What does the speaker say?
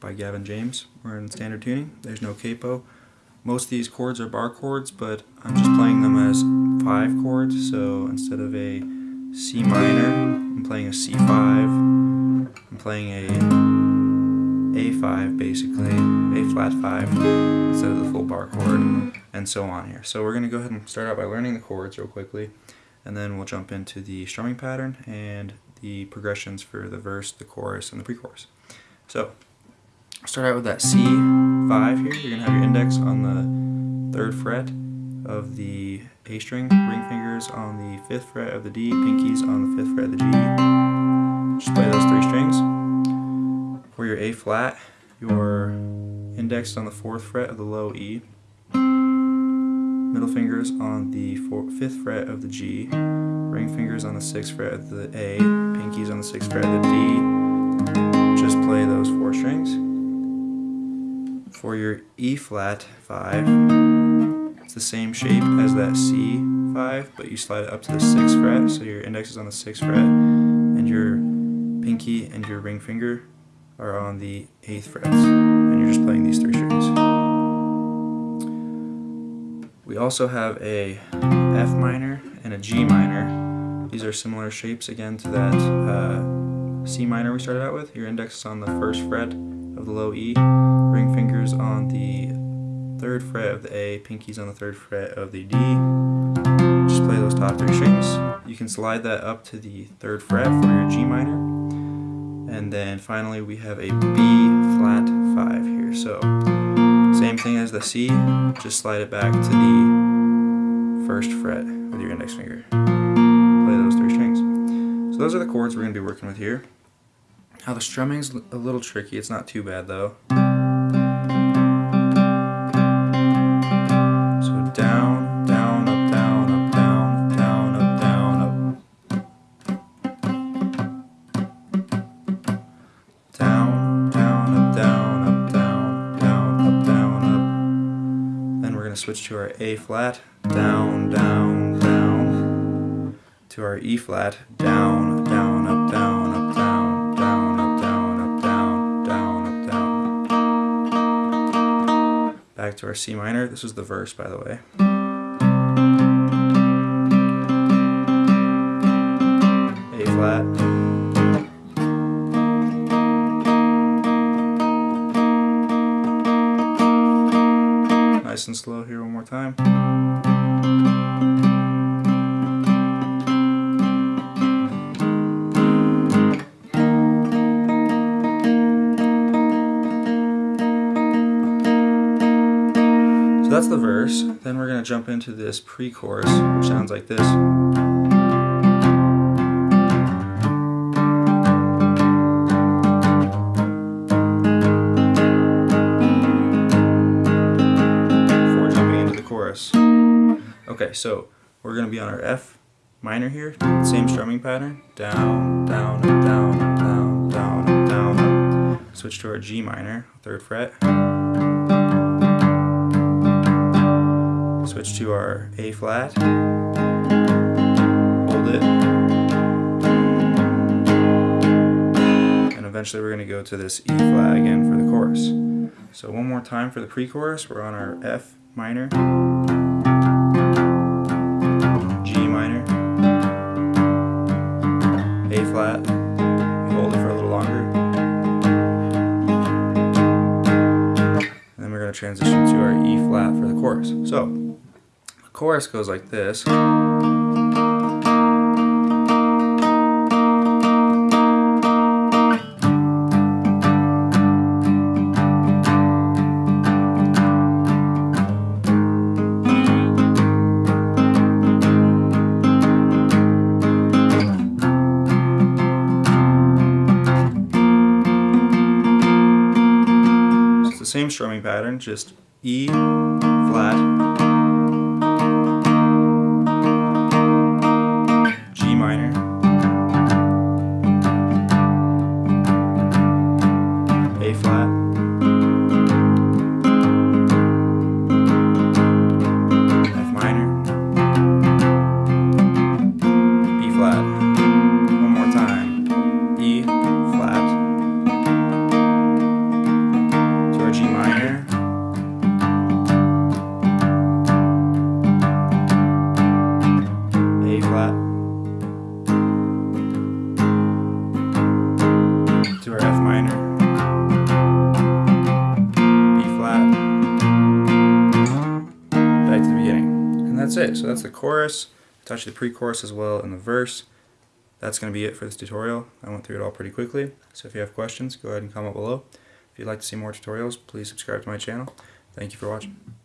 by Gavin James. We're in standard tuning. There's no capo. Most of these chords are bar chords, but I'm just playing them as five chords. So instead of a C minor, I'm playing a C5. I'm playing a A5 basically, A flat 5 instead of the full bar chord, and so on here. So we're going to go ahead and start out by learning the chords real quickly, and then we'll jump into the strumming pattern and the progressions for the verse, the chorus, and the pre-chorus. So start out with that C5 here. You're going to have your index on the third fret of the A string, ring fingers on the fifth fret of the D, pinkies on the fifth fret of the G. Just play those three strings. For your A flat, your index on the fourth fret of the low E, middle fingers on the fifth fret of the G, ring fingers on the sixth fret of the A, pinkies on the sixth fret of the D. Play those four strings. For your E flat 5, it's the same shape as that C5, but you slide it up to the 6th fret, so your index is on the 6th fret, and your pinky and your ring finger are on the 8th frets, and you're just playing these three strings. We also have a F minor and a G minor. These are similar shapes again to that uh, C minor we started out with. Your index is on the first fret of the low E, ring fingers on the third fret of the A, pinkies on the third fret of the D. Just play those top three strings. You can slide that up to the third fret for your G minor. And then finally we have a B flat 5 here. So same thing as the C, just slide it back to the first fret with your index finger. Play those three strings. So those are the chords we're going to be working with here. Now the strumming's a little tricky, it's not too bad though. So down, down, up, down, up, down, down, up, down, up. Down, down, up, down, up, down, down, up, down, up. Then we're going to switch to our A flat, down, down, down. To our E flat, down, down, To our C minor. This was the verse, by the way. A flat. Nice and slow here one more time. That's the verse. Then we're going to jump into this pre-chorus, which sounds like this. Before jumping into the chorus. Okay, so we're going to be on our F minor here, same strumming pattern. Down, down, down, down, down, down. Switch to our G minor, third fret. Switch to our A flat. Hold it. And eventually we're going to go to this E flat again for the chorus. So one more time for the pre-chorus, we're on our F minor, G minor, A flat, hold it for a little longer. And then we're going to transition to our E flat for the chorus. So, chorus goes like this. It's the same strumming pattern, just E flat, that's it. So that's the chorus. I touched the pre-chorus as well and the verse. That's going to be it for this tutorial. I went through it all pretty quickly. So if you have questions, go ahead and comment below. If you'd like to see more tutorials, please subscribe to my channel. Thank you for watching.